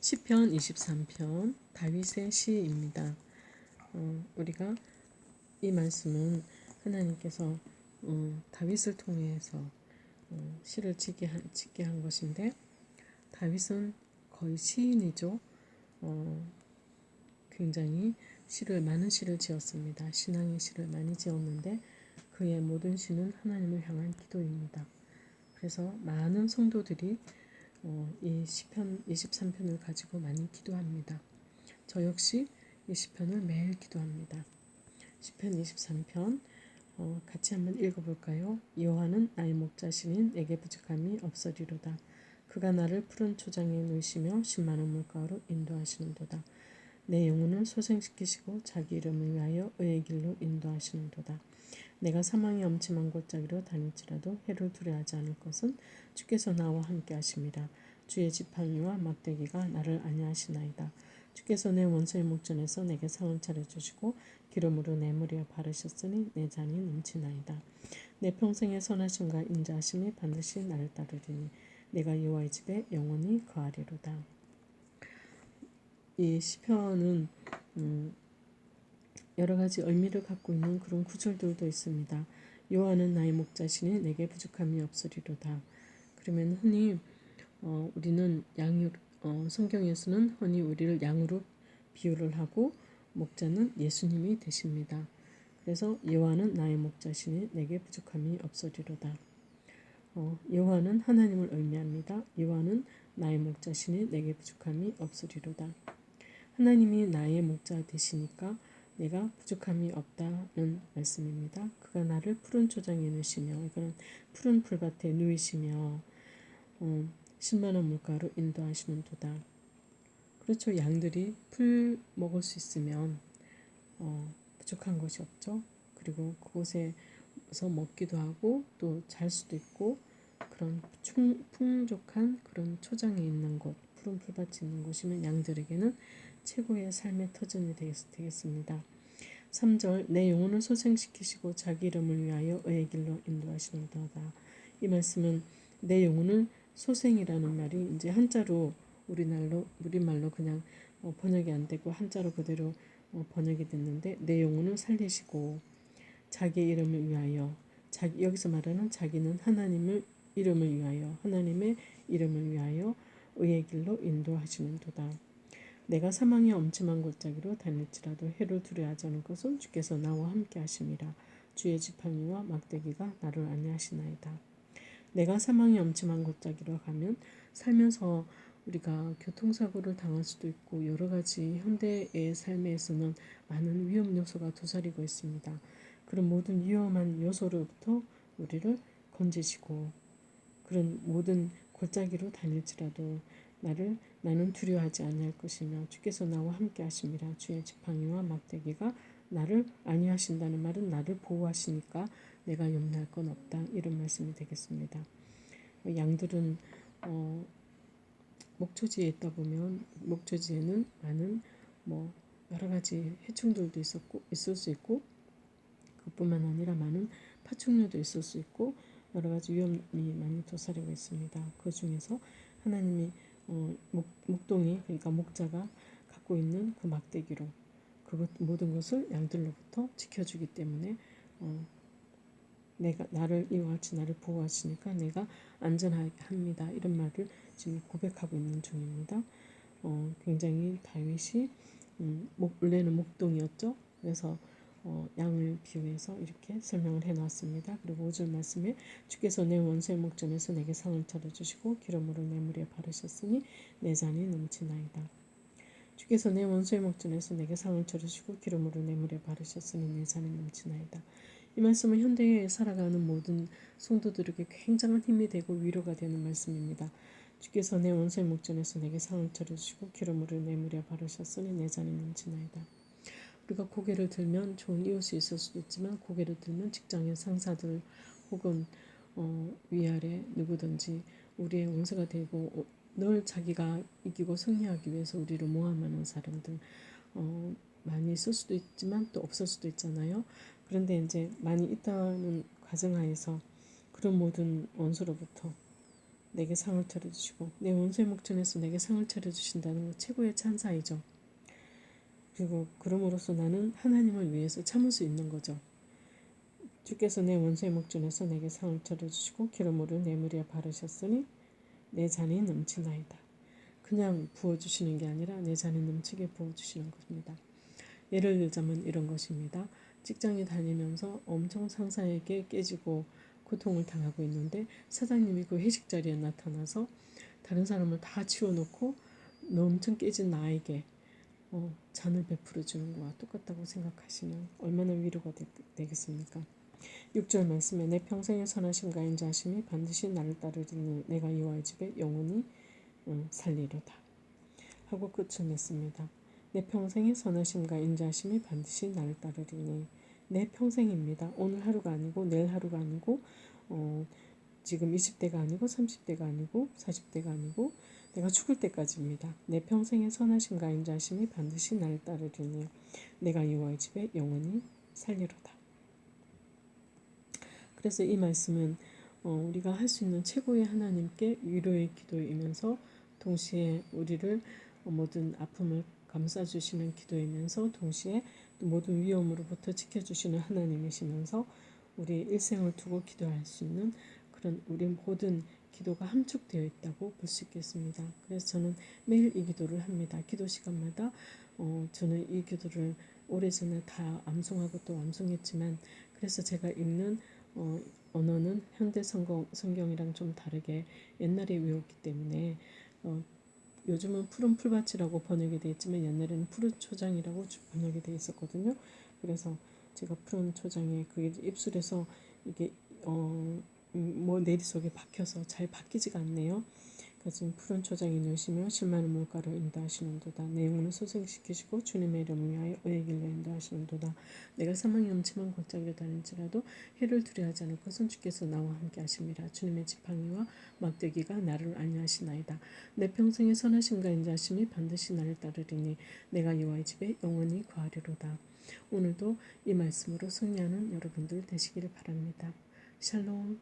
시편 23편 다윗의 시입니다. 어, 우리가 이 말씀은 하나님께서 어, 다윗을 통해서 어, 시를 짓게 한, 짓게 한 것인데 다윗은 거의 시인이죠. 어, 굉장히 시를 많은 시를 지었습니다. 신앙의 시를 많이 지었는데 그의 모든 시는 하나님을 향한 기도입니다. 그래서 많은 성도들이 어, 이 시편 23편을 가지고 많이 기도합니다. 저 역시 이 시편을 매일 기도합니다. 시편 23편 어, 같이 한번 읽어볼까요? 여호와는 나의 목자신인 내게 부족함이 없으리로다. 그가 나를 푸른 초장에 누시며 신만한 물가로 인도하시는도다. 내 영혼을 소생시키시고 자기 이름을 위하여 의의 길로 인도하시는도다. 내가 사망의 엄침한 골짜기로 다닐지라도 해를 두려워하지 않을 것은 주께서 나와 함께 하심이라. 주의 지팡이와 막대기가 나를 안니하시나이다. 주께서 내 원수의 목전에서 내게 상을 차려주시고 기름으로 내 머리에 바르셨으니 내 잔이 넘치나이다. 내 평생의 선하심과 인자하심이 반드시 나를 따르리니 내가 여호와의 집에 영원히 거하리로다. 이 시편은 음, 여러 가지 의미를 갖고 있는 그런 구절들도 있습니다. 여호와는 나의 목자시니 내게 부족함이 없으리로다. 그러면 흔히 어, 우리는 양 어, 성경에서는 흔히 우리를 양으로 비유를 하고 목자는 예수님이 되십니다. 그래서 여호와는 나의 목자시니 내게 부족함이 없으리로다. 어, 여호와는 하나님을 의미합니다. 여호와는 나의 목자시니 내게 부족함이 없으리로다. 하나님이 나의 목자 되시니까 내가 부족함이 없다는 말씀입니다. 그가 나를 푸른 초장에 누시며 이거는 푸른 풀밭에 누이시며 어, 신만한 물가로 인도하시는 도다. 그렇죠. 양들이 풀 먹을 수 있으면 어, 부족한 것이 없죠. 그리고 그곳에서 먹기도 하고 또 잘 수도 있고 그런 충, 풍족한 그런 초장에 있는 곳, 푸른 풀밭이 있는 곳이면 양들에게는 최고의 삶의 터전이 되겠습니다. 3절 내 영혼을 소생시키시고 자기 이름을 위하여 의의 길로 인도하시는도다. 이 말씀은 내 영혼을 소생이라는 말이 이제 한자로 우리말로 우리말로 그냥 어, 번역이 안 되고 한자로 그대로 어, 번역이 됐는데 내 영혼을 살리시고 자기 이름을 위하여 자기 여기서 말하는 자기는 하나님을 이름을 위하여 하나님의 이름을 위하여 의의 길로 인도하시는도다. 내가 사망의 엄침한 골짜기로 다닐지라도 해를 두려워하지 않을 것은 주께서 나와 함께 하심이라 주의 지팡이와 막대기가 나를 안내하시나이다. 내가 사망의 엄침한 골짜기로 가면 살면서 우리가 교통사고를 당할 수도 있고 여러 가지 현대의 삶에서는 많은 위험 요소가 도사리고 있습니다. 그런 모든 위험한 요소로부터 우리를 건지시고 그런 모든 골짜기로 다닐지라도 나를 나는 두려워하지 아니할 것이며 주께서 나와 함께 하심이라 주의 지팡이와 막대기가 나를 안위하신다는 말은 나를 보호하시니까 내가 염려할 건 없다 이런 말씀이 되겠습니다. 양들은 어, 목초지에 있다 보면 목초지에는 많은 뭐 여러 가지 해충들도 있었고 있을 수 있고 그뿐만 아니라 많은 파충류도 있을 수 있고 여러 가지 위험이 많이 도사리고 있습니다. 그 중에서 하나님이 어, 목, 목동이 그러니까 목자가 갖고 있는 그 막대기로 그것 모든 것을 양들로부터 지켜주기 때문에 어, 내가 나를 이와 같이 나를 보호하시니까 내가 안전하게 합니다. 이런 말을 지금 고백하고 있는 중입니다. 어, 굉장히 다윗이 음, 목, 원래는 목동이었죠. 그래서 어, 양을 비유해서 이렇게 설명을 해놨습니다. 그리고 5절 말씀에 주께서 내 원수의 목전에서 내게 상을 차려주시고 기름으로 내 물에 바르셨으니 내 잔이 넘치나이다. 주께서 내 원수의 목전에서 내게 상을 차려주시고 기름으로 내 물에 바르셨으니 내 잔이 넘치나이다. 이 말씀은 현대에 살아가는 모든 성도들에게 굉장한 힘이 되고 위로가 되는 말씀입니다. 주께서 내 원수의 목전에서 내게 상을 차려주시고 기름으로 내 물에 바르셨으니 내 잔이 넘치나이다. 우리가 고개를 들면 좋은 이웃이 있을 수도 있지만 고개를 들면 직장의 상사들 혹은 어, 위아래 누구든지 우리의 원수가 되고 어, 늘 자기가 이기고 승리하기 위해서 우리를 모함하는 사람들 어, 많이 있을 수도 있지만 또 없을 수도 있잖아요. 그런데 이제 많이 있다는 가정하에서 그런 모든 원수로부터 내게 상을 차려주시고 내 원수의 목전에서 내게 상을 차려주신다는 것 최고의 찬사이죠. 그리고 그럼으로써 나는 하나님을 위해서 참을 수 있는 거죠. 주께서 내 원수의 목전에서 내게 상을 차려주시고 기름으로 내 머리에 바르셨으니 내 잔이 넘치나이다. 그냥 부어주시는 게 아니라 내 잔이 넘치게 부어주시는 것입니다. 예를 들자면 이런 것입니다. 직장에 다니면서 엄청 상사에게 깨지고 고통을 당하고 있는데 사장님이 그 회식 자리에 나타나서 다른 사람을 다 치워놓고 너 엄청 깨진 나에게 어, 잔을 베풀어 주는 거와 똑같다고 생각하시면 얼마나 위로가 되, 겠습니까 6절 말씀에 내 평생의 선하심과 인자하심이 반드시 나를 따르리니 내가 이와의 집에 영원히 어, 살리로다 하고 끝을 냈습니다. 내 평생의 선하심과 인자하심이 반드시 나를 따르리니 내 평생입니다. 오늘 하루가 아니고 내일 하루가 아니고 어, 지금 20대가 아니고 30대가 아니고 40대가 아니고 내가 죽을 때까지입니다. 내 평생의 선하심과 인자심이 반드시 나를 따르리니 내가 여호와의 집에 영원히 살리로다. 그래서 이 말씀은 어, 우리가 할 수 있는 최고의 하나님께 위로의 기도이면서 동시에 우리를 모든 아픔을 감싸주시는 기도이면서 동시에 모든 위험으로부터 지켜주시는 하나님이시면서 우리 일생을 두고 기도할 수 있는 그런 우리 모든 기도가 함축되어 있다고 볼 수 있겠습니다. 그래서 저는 매일 이 기도를 합니다. 기도 시간마다 어, 저는 이 기도를 오래전에 다 암송하고 또 암송했지만 그래서 제가 읽는 어, 언어는 현대 성경, 성경이랑 좀 다르게 옛날에 외웠기 때문에 어, 요즘은 푸른 풀밭이라고 번역이 되어 있지만 옛날에는 푸른 초장이라고 번역이 되어 있었거든요. 그래서 제가 푸른 초장에 그게 입술에서 이게 어, 음, 뭐 내리 속에 박혀서 잘 바뀌지가 않네요. 그래서 푸른 초장이 누시며 실만한 물가로 인도하시는도다. 내 영혼을 소생시키시고 주님의 이름을 위하여 의의 길로 인도하시는도다. 내가 사망의 엄침한 골짜기로 다닐지라도 해를 두려워하지 않을 것은 주께서 나와 함께 하심이라. 주님의 지팡이와 막대기가 나를 안위하시나이다. 내 평생의 선하심과 인자하심이 반드시 나를 따르리니 내가 여호와의 집에 영원히 거하리로다. 오늘도 이 말씀으로 승리하는 여러분들 되시기를 바랍니다. 샬롬